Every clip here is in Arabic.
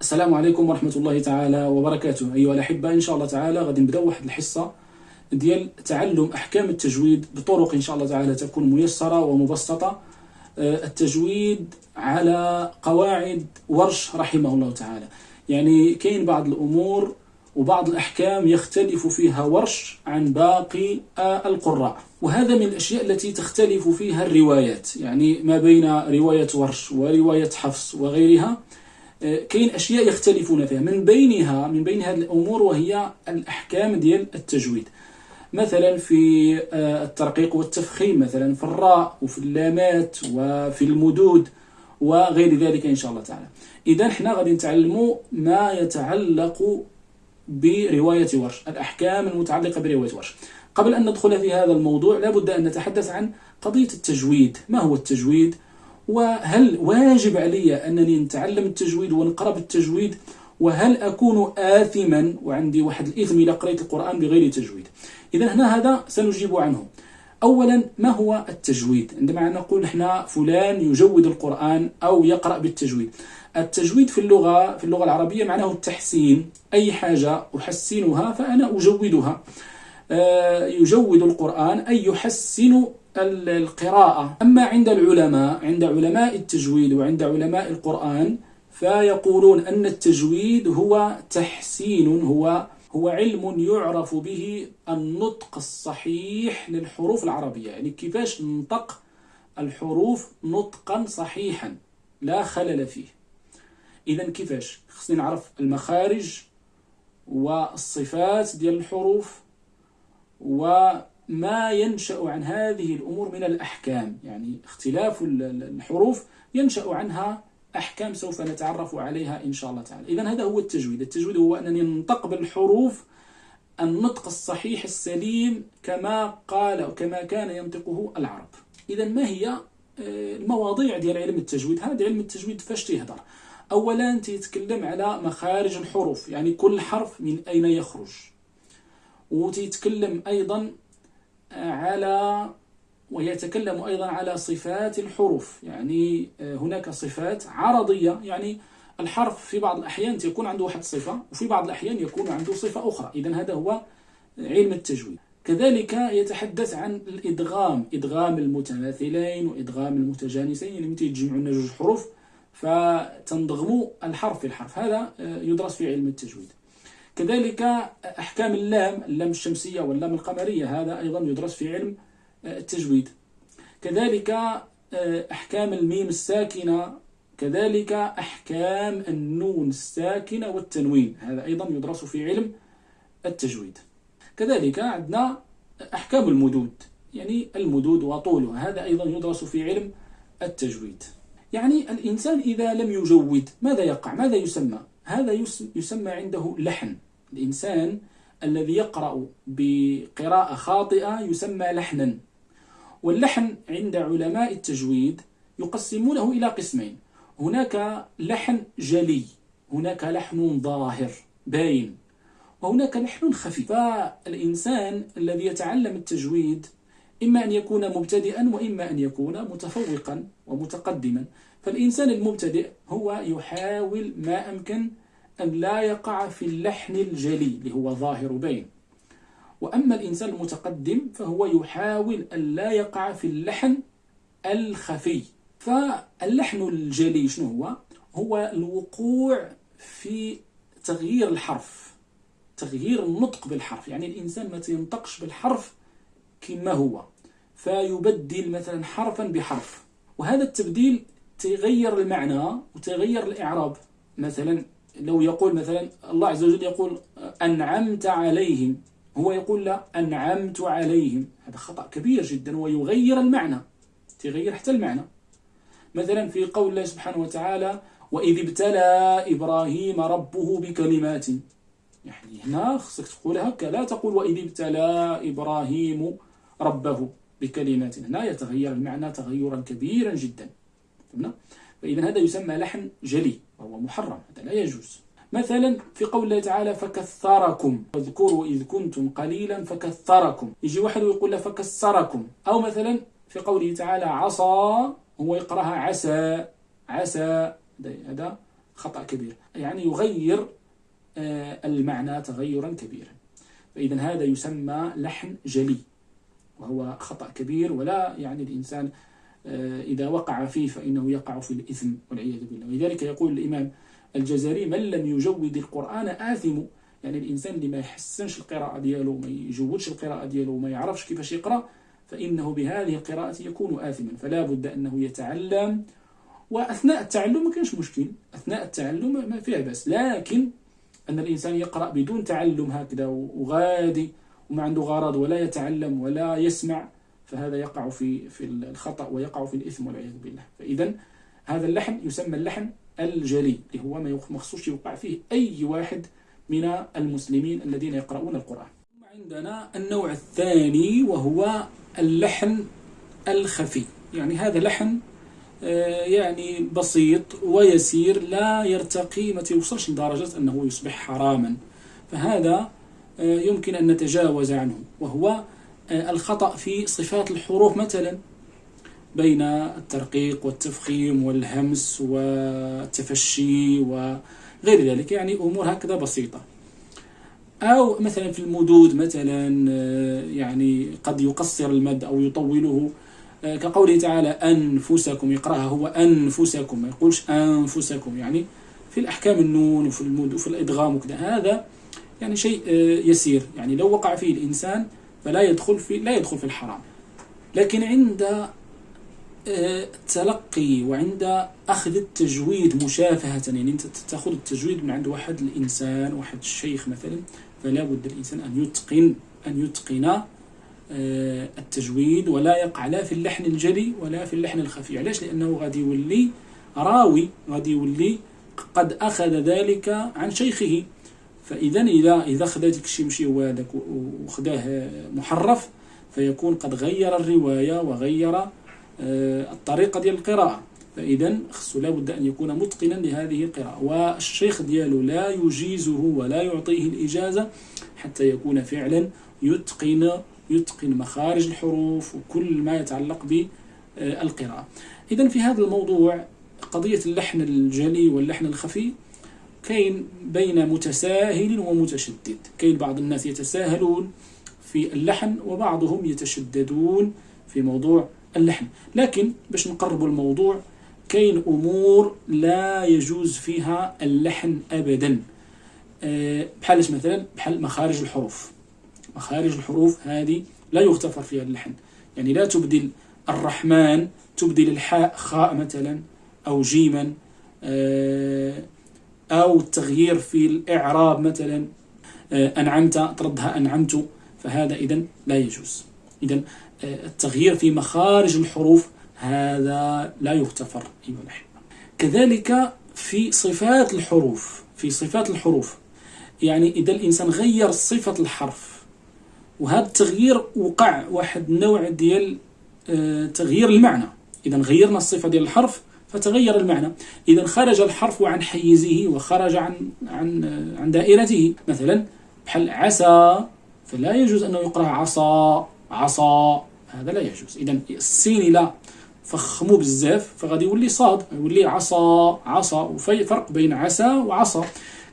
السلام عليكم ورحمة الله تعالى وبركاته. أيها الأحبة إن شاء الله تعالى غادي نبداو واحد الحصة ديال تعلم أحكام التجويد بطرق إن شاء الله تعالى تكون ميسرة ومبسطة. آه، التجويد على قواعد ورش رحمه الله تعالى. يعني كاين بعض الأمور وبعض الأحكام يختلف فيها ورش عن باقي آه، القراء. وهذا من الأشياء التي تختلف فيها الروايات. يعني ما بين رواية ورش ورواية حفص وغيرها كاين أشياء يختلفون فيها. من بينها من بين هذه الأمور وهي الأحكام ديال التجويد. مثلا في آه، الترقيق والتفخيم مثلا في الراء وفي اللامات وفي المدود وغير ذلك إن شاء الله تعالى. اذا حنا غادي نتعلموا ما يتعلق برواية ورش الأحكام المتعلقة برواية ورش. قبل أن ندخل في هذا الموضوع لابد أن نتحدث عن قضية التجويد. ما هو التجويد؟ وهل واجب علي أنني نتعلم التجويد ونقرأ بالتجويد؟ وهل أكون آثما؟ وعندي واحد الإثم إلى قراءة القرآن بغير تجويد. إذا هنا هذا سنجيب عنه. أولا ما هو التجويد؟ عندما نقول إحنا فلان يجود القرآن أو يقرأ بالتجويد. التجويد في اللغة في اللغة العربية معناه التحسين أي حاجة أحسنها فأنا أجودها. آه، يجود القرآن أي يحسن القراءة. أما عند العلماء عند علماء التجويد وعند علماء القرآن فيقولون أن التجويد هو تحسين هو هو علم يعرف به النطق الصحيح للحروف العربية. يعني كيفاش ننطق الحروف نطقا صحيحا لا خلل فيه. إذا كيفاش؟ خصني نعرف المخارج والصفات ديال الحروف و ما ينشأ عن هذه الأمور من الأحكام. يعني اختلاف الحروف ينشأ عنها أحكام سوف نتعرف عليها إن شاء الله تعالى. إذا هذا هو التجويد. التجويد هو أنني ننطق بالحروف النطق الصحيح السليم كما قال أو كما كان ينطقه العرب. إذا ما هي؟ آه، المواضيع ديال علم التجويد؟ هذا علم التجويد فاش تيهضر؟ أولا تيتكلم على مخارج الحروف يعني كل حرف من أين يخرج. وتيتكلم أيضا على ويتكلم أيضا على صفات الحروف. يعني آه، هناك صفات عرضية. يعني الحرف في بعض الأحيان يكون عنده واحد الصفة وفي بعض الأحيان يكون عنده صفة أخرى. إذا هذا هو علم التجويد. كذلك يتحدث عن الإدغام. إدغام المتماثلين وإدغام المتجانسين. يعني متى يتجمعوا جوج حروف فتنضغموا الحرف في الحرف. هذا آه، يدرس في علم التجويد. كذلك أحكام اللام اللام الشمسية واللام القمرية هذا أيضا يدرس في علم آه، التجويد. كذلك آه، أحكام الميم الساكنة كذلك أحكام النون الساكنة والتنوين هذا أيضا يدرس في علم التجويد. كذلك عندنا أحكام المدود يعني المدود وطولها هذا أيضا يدرس في علم التجويد. يعني الإنسان إذا لم يجود ماذا يقع؟ ماذا يسمى؟ هذا يسمى عنده لحن. الإنسان الذي يقرأ بقراءة خاطئة يسمى لحنا. واللحن عند علماء التجويد يقسمونه إلى قسمين. هناك لحن جلي هناك لحن ظاهر باين وهناك لحن خفي. فالإنسان الذي يتعلم التجويد إما أن يكون مبتدئا وإما أن يكون متفوقا ومتقدما. فالإنسان المبتدئ هو يحاول ما أمكن أن لا يقع في اللحن الجلي اللي هو ظاهر بين. وأما الإنسان المتقدم فهو يحاول أن لا يقع في اللحن الخفي. فاللحن الجلي شنو هو؟ هو الوقوع في تغيير الحرف تغيير النطق بالحرف. يعني الإنسان ما ينطقش بالحرف كما هو فيبدل مثلا حرفا بحرف. وهذا التبديل تغير المعنى وتغير الإعراب. مثلا لو يقول مثلا الله عز وجل يقول أنعمت عليهم هو يقول لا أنعمت عليهم. هذا خطأ كبير جدا ويغير المعنى تغير حتى المعنى. مثلا في قول الله سبحانه وتعالى وإذ ابتلى إبراهيم ربه بكلمات يعني هنا خصك تقول هكا لا تقول وإذ ابتلى إبراهيم ربه بكلمات هنا يتغير المعنى تغيرا كبيرا جدا. فإذا هذا يسمى لحن جلي. وهو محرم هذا لا يجوز. مثلا في قول الله تعالى فكثركم واذكروا إذ كنتم قليلا فكثركم. يجي واحد ويقول فكسركم أو مثلا في قوله تعالى عصى هو يقرأها عسى عسى هذا خطأ كبير. يعني يغير آه، المعنى تغيرا كبيرا. فإذا هذا يسمى لحن جلي وهو خطأ كبير. ولا يعني الإنسان إذا وقع فيه فإنه يقع في الإثم والعياذ بالله. ولذلك يقول الإمام الجزري من لم يجود القرآن آثم؟ يعني الإنسان اللي ما يحسنش القراءة ديالو ما يجودش القراءة ديالو ما يعرفش كيفاش يقرأ فإنه بهذه القراءة يكون آثما. فلا بد أنه يتعلم. وأثناء التعلم ما كانش مشكل. أثناء التعلم ما فيها بس لكن أن الإنسان يقرأ بدون تعلم هكذا وغادي وما عنده غرض ولا يتعلم ولا يسمع فهذا يقع في في الخطأ ويقع في الإثم والعياذ بالله. فإذا هذا اللحن يسمى اللحن الجلي اللي هو ما مخصوش يوقع فيه أي واحد من المسلمين الذين يقرؤون القرآن. عندنا النوع الثاني وهو اللحن الخفي. يعني هذا لحن آه، يعني بسيط ويسير لا يرتقي ما توصلش لدرجة أنه يصبح حراما. فهذا آه، يمكن أن نتجاوز عنه وهو الخطأ في صفات الحروف مثلا بين الترقيق والتفخيم والهمس والتفشي وغير ذلك يعني أمور هكذا بسيطة. أو مثلا في المدود مثلا يعني قد يقصر المد أو يطوله آه، كقوله تعالى أنفسكم يقرأها هو أنفسكم ما يقولش أنفسكم يعني في الأحكام النون وفي المد وفي الإدغام وكذا. هذا يعني شيء آه، يسير. يعني لو وقع فيه الإنسان فلا يدخل في لا يدخل في الحرام. لكن عند التلقي آه، وعند أخذ التجويد مشافهة يعني أنت تأخذ التجويد من عند واحد الإنسان واحد الشيخ مثلا فلا بد الإنسان أن يتقن أن يتقن آه، التجويد ولا يقع لا في اللحن الجلي ولا في اللحن الخفي. علاش؟ لأنه غادي يولي راوي غادي يولي قد أخذ ذلك عن شيخه. فإذا إذا إذا خدا ديك الشيء مشي هذاك وخداه محرف فيكون قد غير الرواية وغير آه، الطريقة ديال القراءة. فإذا خصو لابد أن يكون متقنا لهذه القراءة. والشيخ ديالو لا يجيزه ولا يعطيه الإجازة حتى يكون فعلا يتقن يتقن مخارج الحروف وكل ما يتعلق بالقراءة إذا في هذا الموضوع قضية اللحن الجلي واللحن الخفي كاين بين متساهل ومتشدد. كاين بعض الناس يتساهلون في اللحن وبعضهم يتشددون في موضوع اللحن. لكن باش نقرب الموضوع كاين أمور لا يجوز فيها اللحن أبدا. آه، بحال مثلا؟ بحال مخارج الحروف. مخارج الحروف هذه لا يغتفر فيها اللحن. يعني لا تبدل الرحمن تبدل الحاء خاء مثلا أو جيما. آه، أو التغيير في الإعراب مثلا آه، أنعمت تردها أنعمت فهذا إذن لا يجوز. إذن آه، التغيير في مخارج الحروف هذا لا يغتفر أيها الأحبة كذلك في صفات الحروف في صفات الحروف يعني إذا الإنسان غير صفة الحرف وهذا التغيير وقع واحد النوع ديال آه، تغيير المعنى. إذا غيرنا الصفة ديال الحرف فتغير المعنى. إذا خرج الحرف عن حيزه وخرج عن عن عن دائرته. مثلا بحال عسى فلا يجوز أنه يقرأ عصا عصا. هذا لا يجوز. إذا السين إلى فخمو بزاف فغادي يولي صاد يولي عصا عصا وفي فرق بين عسى وعصا.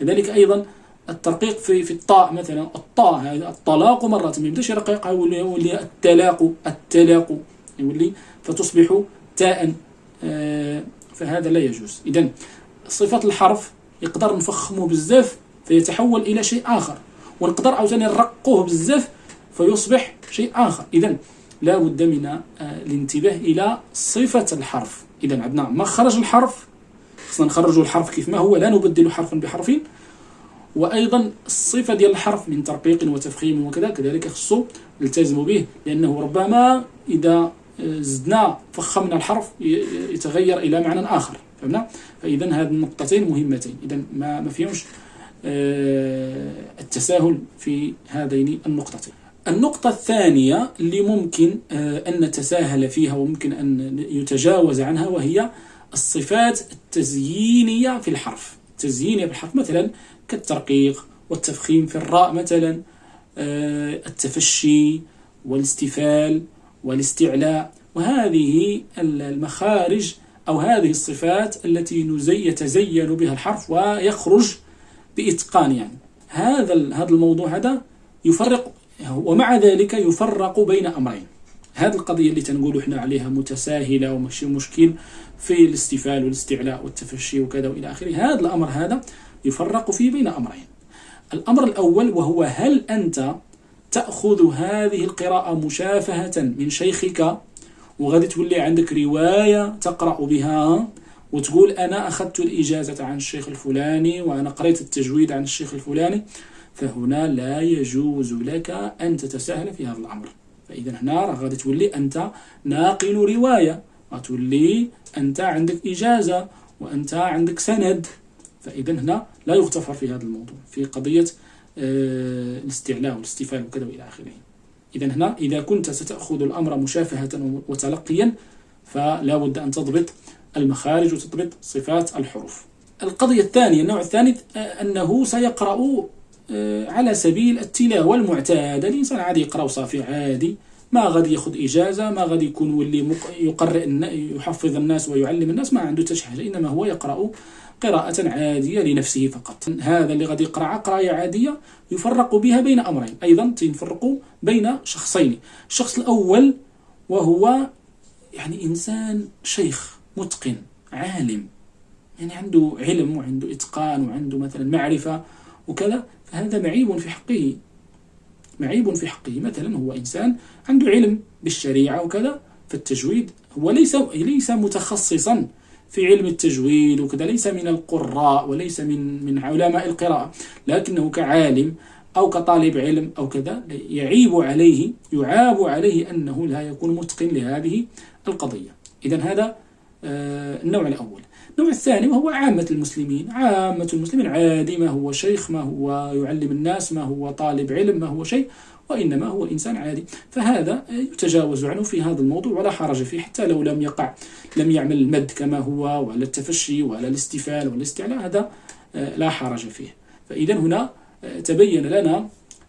كذلك أيضا الترقيق في في الطاء مثلا. الطاء هذا الطلاق مرة ما يبدأش يرقق يولي التلاق التلاق يولي فتصبح تاء فهذا لا يجوز. إذا صفة الحرف يقدر نفخمه بزاف فيتحول إلى شيء آخر. ونقدر عاوتاني نرقوه بزاف فيصبح شيء آخر. إذا لا بد من آه، الانتباه إلى صفة الحرف. إذا عندنا مخرج الحرف؟ خصنا نخرجوا الحرف كيف ما هو لا نبدل حرفا بحرف وأيضا الصفة ديال الحرف من ترقيق وتفخيم وكذا كذلك خصو نلتزم به لأنه ربما إذا زدنا فخمنا الحرف يتغير إلى معنى آخر فهمنا؟ فإذا هذه النقطتين مهمتين. إذا ما ما فيهمش آه، التساهل في هذين النقطتين. النقطة الثانية اللي ممكن آه، أن نتساهل فيها وممكن أن يتجاوز عنها وهي الصفات التزيينية في الحرف. التزيينية في الحرف مثلا كالترقيق والتفخيم في الراء مثلا آه، التفشي والاستفال والاستعلاء وهذه المخارج أو هذه الصفات التي يتزين بها الحرف ويخرج بإتقان يعني. هذا هذا الموضوع هذا يفرق ومع ذلك يفرق بين أمرين. هذه القضية اللي تنقول إحنا عليها متساهلة وماشي مشكل في الاستفال والاستعلاء والتفشي وكذا وإلى آخره. هذا الأمر هذا يفرق فيه بين أمرين. الأمر الأول وهو هل أنت تأخذ هذه القراءة مشافهة من شيخك؟ وغادي تولي عندك رواية تقرأ بها وتقول أنا أخذت الإجازة عن الشيخ الفلاني وأنا قريت التجويد عن الشيخ الفلاني فهنا لا يجوز لك أن تتساهل في هذا الأمر. فإذا هنا راه غادي تولي أنت ناقل رواية غتولي أنت عندك إجازة وأنت عندك سند. فإذا هنا لا يغتفر في هذا الموضوع. في قضية الاستعلاء والاستفال وكذا وإلى آخره. إذا هنا إذا كنت ستأخذ الأمر مشافهة وتلقيا فلا بد أن تضبط المخارج وتضبط صفات الحروف. القضية الثانية النوع الثاني آه، أنه سيقرأ آه، على سبيل التلاوة المعتادة الإنسان عادي يقرأ صافي عادي. ما غادي ياخذ إجازة ما غادي يكون ولي يقرئ يحفظ الناس ويعلم الناس ما عنده حاجة. إنما هو يقرأ قراءة عادية لنفسه فقط. هذا اللي غادي يقرأ قراءة عادية يفرق بها بين أمرين. أيضا تنفرق بين شخصين. الشخص الأول وهو يعني إنسان شيخ متقن عالم. يعني عنده علم وعنده إتقان وعنده مثلا معرفة وكذا. فهذا معيب في حقه. معيب في حقه. مثلا هو إنسان عنده علم بالشريعة وكذا فالتجويد هو ليس ليس متخصصا. في علم التجويد وكذا ليس من القراء وليس من من علماء القراءة لكنه كعالم أو كطالب علم أو كذا يعيب عليه يعاب عليه أنه لا يكون متقن لهذه القضية. إذا هذا آه، النوع الأول. النوع الثاني وهو عامة المسلمين. عامة المسلمين عادي ما هو شيخ ما هو يعلم الناس ما هو طالب علم ما هو شيء. وإنما هو إنسان عادي. فهذا يتجاوز عنه في هذا الموضوع ولا حرج فيه حتى لو لم يقع لم يعمل المد كما هو ولا التفشي ولا الاستفال والاستعلاء هذا آه، لا حرج فيه. فإذا هنا آه، تبين لنا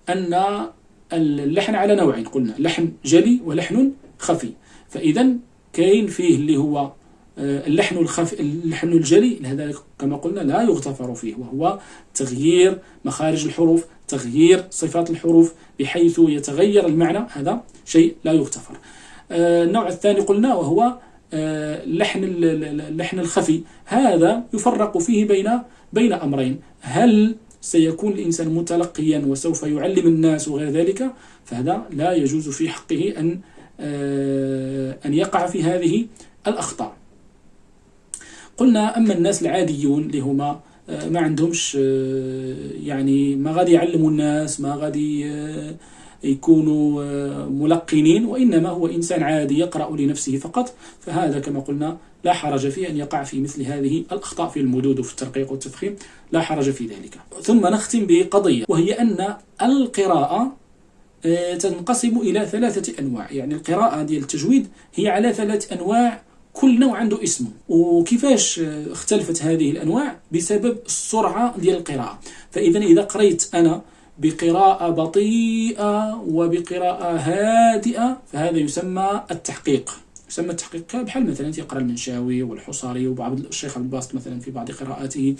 أن اللحن على نوعين قلنا لحن جلي ولحن خفي. فإذا كاين فيه اللي هو آه، اللحن الخف اللحن الجلي هذا كما قلنا لا يغتفر فيه وهو تغيير مخارج الحروف تغيير صفات الحروف بحيث يتغير المعنى هذا شيء لا يغتفر. آه، النوع الثاني قلنا وهو آه، اللحن اللحن الخفي. هذا يفرق فيه بين بين أمرين. هل سيكون الإنسان متلقيا وسوف يعلم الناس وغير ذلك؟ فهذا لا يجوز في حقه أن أن يقع في هذه الأخطاء. قلنا أما الناس العاديون اللي هما آه، ما عندهمش آه، يعني ما غادي يعلموا الناس ما غادي آه، يكونوا ملقنين وإنما هو إنسان عادي يقرأ لنفسه فقط. فهذا كما قلنا لا حرج فيه أن يقع في مثل هذه الأخطاء في المدود وفي الترقيق والتفخيم. لا حرج في ذلك. ثم نختم بقضية وهي أن القراءة تنقسم إلى ثلاثة أنواع. يعني القراءة ديال التجويد هي على ثلاث أنواع. كل نوع عنده اسمه. وكيفاش اختلفت هذه الأنواع؟ بسبب السرعة ديال القراءة. فإذا إذا قريت أنا بقراءة بطيئة وبقراءة هادئة فهذا يسمى التحقيق. يسمى التحقيق بحال مثلا يقرأ المنشاوي والحصاري وبعض الشيخ عبد الباسط مثلا في بعض قراءاته.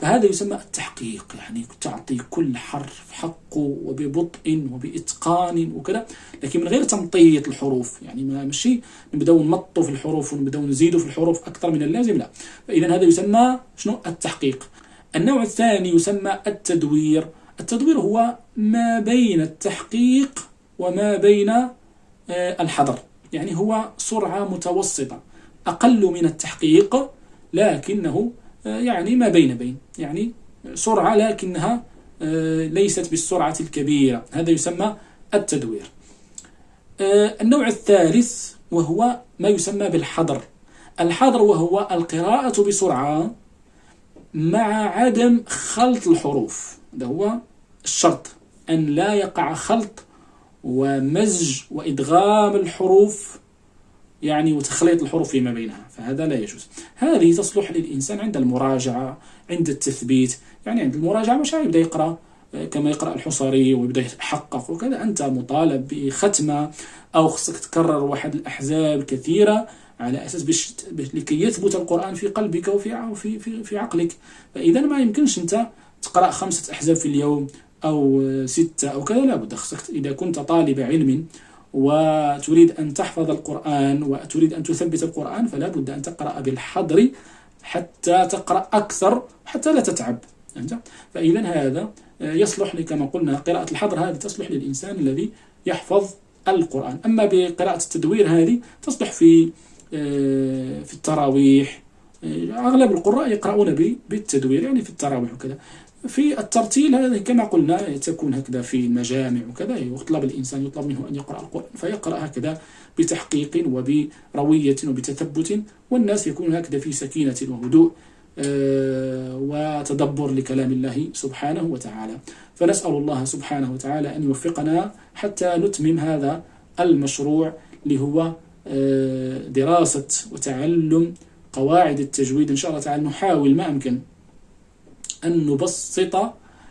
فهذا يسمى التحقيق يعني تعطي كل حرف حقه وببطء وبإتقان وكذا لكن من غير تمطيط الحروف يعني ما مشي نبداو نمطوا في الحروف ونبداو نزيدوا في الحروف أكثر من اللازم لا. فإذا هذا يسمى شنو؟ التحقيق. النوع الثاني يسمى التدوير. التدوير هو ما بين التحقيق وما بين آه، الحضر يعني هو سرعة متوسطة أقل من التحقيق لكنه يعني ما بين بين يعني سرعة لكنها آه، ليست بالسرعة الكبيرة. هذا يسمى التدوير. آه، النوع الثالث وهو ما يسمى بالحضر. الحضر وهو القراءة بسرعة مع عدم خلط الحروف. هذا هو الشرط أن لا يقع خلط ومزج وإدغام الحروف يعني وتخليط الحروف فيما بينها فهذا لا يجوز. هذه تصلح للإنسان عند المراجعة عند التثبيت يعني عند المراجعة مش يبدأ يقرأ آه، كما يقرأ الحصري ويبدأ يحقق وكذا أنت مطالب بختمة أو خصك تكرر واحد الأحزاب كثيرة على أساس باش لكي يثبت القرآن في قلبك وفي في في, في عقلك. فإذا ما يمكنش أنت تقرأ خمسة أحزاب في اليوم أو ستة أو كذا لابد خصك إذا كنت طالب علم وتريد أن تحفظ القرآن وتريد أن تثبت القرآن فلا بد أن تقرأ بالحضر حتى تقرأ أكثر حتى لا تتعب. فإذا هذا يصلح كما قلنا قراءة الحضر هذه تصلح للإنسان الذي يحفظ القرآن. أما بقراءة التدوير هذه تصلح في آه، في التراويح. آه، أغلب القراء يقرؤون بالتدوير يعني في التراويح وكذا. في الترتيل هذا كما قلنا تكون هكذا في المجامع وكذا. يطلب الإنسان يطلب منه أن يقرأ القرآن فيقرأ هكذا بتحقيق وبروية وبتثبت والناس يكون هكذا في سكينة وهدوء آه، وتدبر لكلام الله سبحانه وتعالى. فنسأل الله سبحانه وتعالى أن يوفقنا حتى نتمم هذا المشروع اللي هو آه، دراسة وتعلم قواعد التجويد. إن شاء الله تعالى نحاول ما أمكن. أن نبسط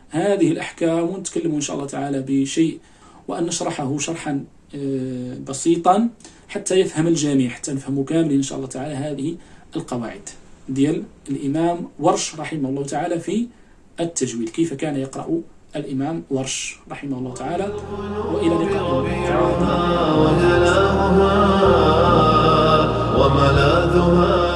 هذه الأحكام ونتكلم إن شاء الله تعالى بشيء وأن نشرحه شرحا آه، بسيطا حتى يفهم الجميع حتى نفهموا كامل إن شاء الله تعالى هذه القواعد. ديال الإمام ورش رحمه الله تعالى في التجويد. كيف كان يقرأ الإمام ورش رحمه الله تعالى؟ وإلى لقاء. وملاذها.